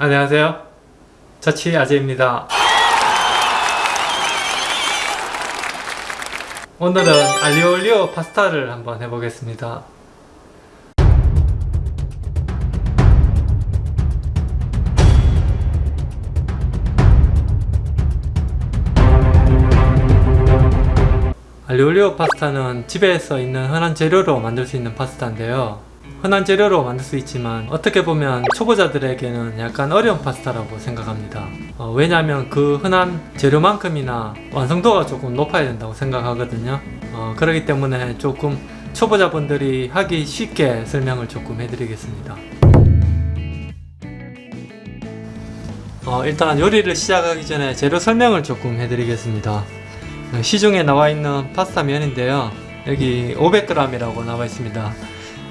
안녕하세요. 자취 아재입니다. 오늘은 알리올리오 파스타를 한번 해보겠습니다. 알리올리오 파스타는 집에서 있는 흔한 재료로 만들 수 있는 파스타인데요. 흔한 재료로 만들 수 있지만 어떻게 보면 초보자들에게는 약간 어려운 파스타라고 생각합니다. 어, 왜냐하면 그 흔한 재료만큼이나 완성도가 조금 높아야 된다고 생각하거든요. 어, 그렇기 때문에 조금 초보자분들이 하기 쉽게 설명을 조금 해드리겠습니다. 어, 일단 요리를 시작하기 전에 재료 설명을 조금 해드리겠습니다. 어, 시중에 나와 있는 파스타 면인데요. 여기 500g이라고 나와 있습니다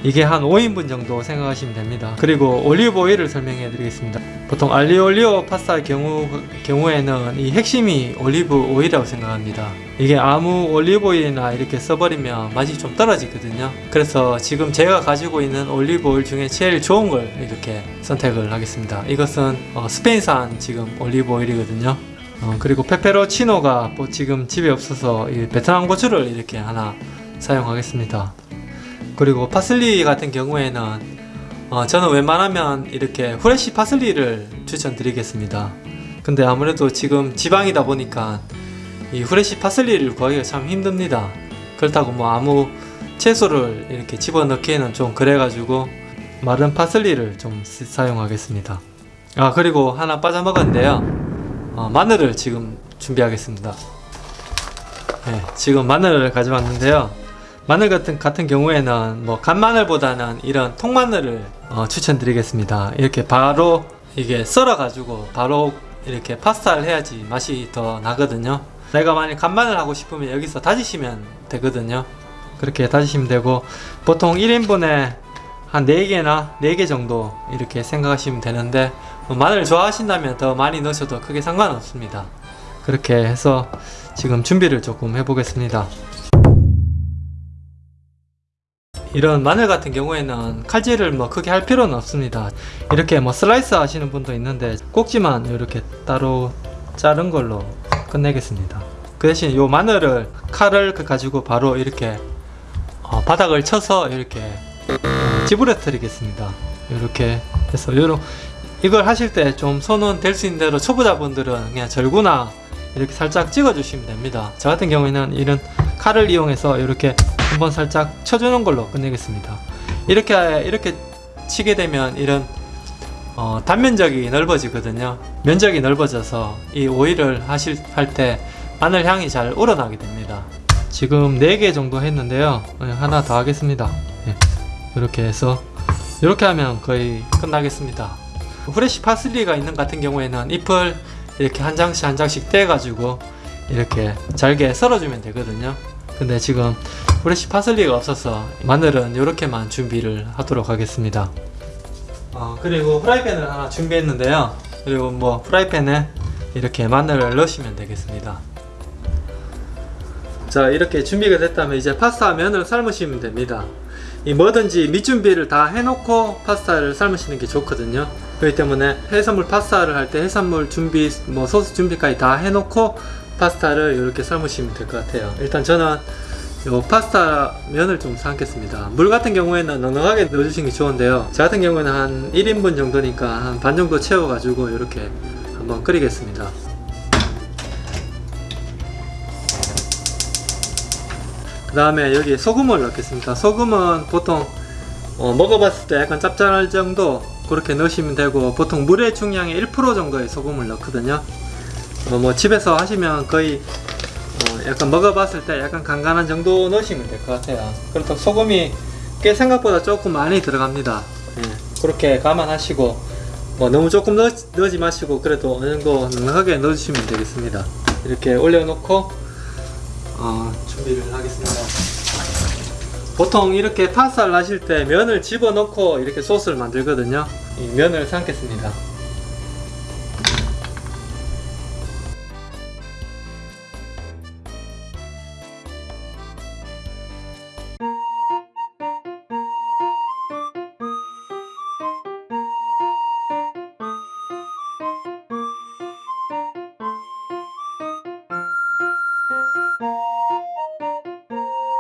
이게 한 5인분 정도 생각하시면 됩니다. 그리고 올리브 오일을 설명해 드리겠습니다. 보통 알리올리오 파스타 경우, 경우에는 이 핵심이 올리브 오일이라고 생각합니다. 이게 아무 올리브 오일이나 이렇게 써버리면 맛이 좀 떨어지거든요. 그래서 지금 제가 가지고 있는 올리브 오일 중에 제일 좋은 걸 이렇게 선택을 하겠습니다. 이것은 어, 스페인산 지금 올리브 오일이거든요. 어, 그리고 페페로치노가 뭐 지금 집에 없어서 베트남 고추를 이렇게 하나 사용하겠습니다 그리고 파슬리 같은 경우에는 어, 저는 웬만하면 이렇게 후레쉬 파슬리를 추천드리겠습니다. 근데 아무래도 지금 지방이다 보니까 이 후레쉬 파슬리를 구하기가 참 힘듭니다. 그렇다고 뭐 아무 채소를 이렇게 집어넣기에는 좀 그래가지고 마른 파슬리를 좀 사용하겠습니다. 아 그리고 하나 빠져먹었는데요. 어, 마늘을 지금 준비하겠습니다. 네, 지금 마늘을 가져왔는데요 마늘 같은, 같은 경우에는 뭐 간마늘보다는 이런 통마늘을 어, 추천드리겠습니다. 이렇게 바로 이게 썰어 가지고 바로 이렇게 파스타를 해야지 맛이 더 나거든요. 내가 만약 간마늘 하고 싶으면 여기서 다지시면 되거든요. 그렇게 다지시면 되고 보통 1인분에 한 4개나 4개 정도 이렇게 생각하시면 되는데 뭐 마늘 좋아하신다면 더 많이 넣으셔도 크게 상관없습니다. 그렇게 해서 지금 준비를 조금 해보겠습니다 이런 마늘 같은 경우에는 칼질을 뭐 크게 할 필요는 없습니다. 이렇게 뭐 슬라이스 하시는 분도 있는데 꼭지만 이렇게 따로 자른 걸로 끝내겠습니다. 그 대신 이 마늘을 칼을 그 가지고 바로 이렇게 어 바닥을 쳐서 이렇게 찌부러뜨리겠습니다. 이렇게 해서 요런 이걸 하실 때 좀 손은 될 수 있는 대로 초보자분들은 그냥 절구나 이렇게 살짝 찍어 주시면 됩니다. 저 같은 경우에는 이런 칼을 이용해서 이렇게 한번 살짝 쳐주는 걸로 끝내겠습니다. 이렇게 이렇게 치게 되면 이런 어, 단면적이 넓어지거든요. 면적이 넓어져서 이 오일을 하실 할 때 마늘 향이 잘 우러나게 됩니다. 지금 4개 정도 했는데요. 네, 하나 더 하겠습니다. 네, 이렇게 해서 이렇게 하면 거의 끝나겠습니다. 후레쉬 파슬리가 있는 같은 경우에는 잎을 이렇게 한 장씩 한 장씩 떼 가지고 이렇게 잘게 썰어주면 되거든요. 근데 지금 프레시 파슬리가 없어서 마늘은 이렇게만 준비를 하도록 하겠습니다. 어, 그리고 프라이팬을 하나 준비했는데요. 그리고 뭐 프라이팬에 이렇게 마늘을 넣으시면 되겠습니다. 자 이렇게 준비가 됐다면 이제 파스타 면을 삶으시면 됩니다. 이 뭐든지 밑준비를 다 해놓고 파스타를 삶으시는 게 좋거든요. 그렇기 때문에 해산물 파스타를 할 때 해산물 준비 뭐 소스 준비까지 다 해놓고 파스타를 이렇게 삶으시면 될 것 같아요. 일단 저는 요 파스타 면을 좀 삶겠습니다. 물 같은 경우에는 넉넉하게 넣어주시는 게 좋은데요. 저 같은 경우는 한 1인분 정도니까 한 반 정도 채워 가지고 이렇게 한번 끓이겠습니다. 그 다음에 여기 소금을 넣겠습니다. 소금은 보통 어, 먹어봤을 때 약간 짭짤할 정도 그렇게 넣으시면 되고 보통 물의 중량의 1% 정도의 소금을 넣거든요. 어, 뭐 집에서 하시면 거의 어, 약간 먹어봤을 때 약간 간간한 정도 넣으시면 될 것 같아요. 그렇다고 소금이 꽤 생각보다 조금 많이 들어갑니다. 예, 그렇게 감안하시고 뭐 너무 조금 넣, 넣지 마시고 그래도 어느 정도 넉넉하게 넣어주시면 되겠습니다. 이렇게 올려놓고 어, 준비를 하겠습니다. 보통 이렇게 파스타를 하실 때 면을 집어넣고 이렇게 소스를 만들거든요. 이 면을 삶겠습니다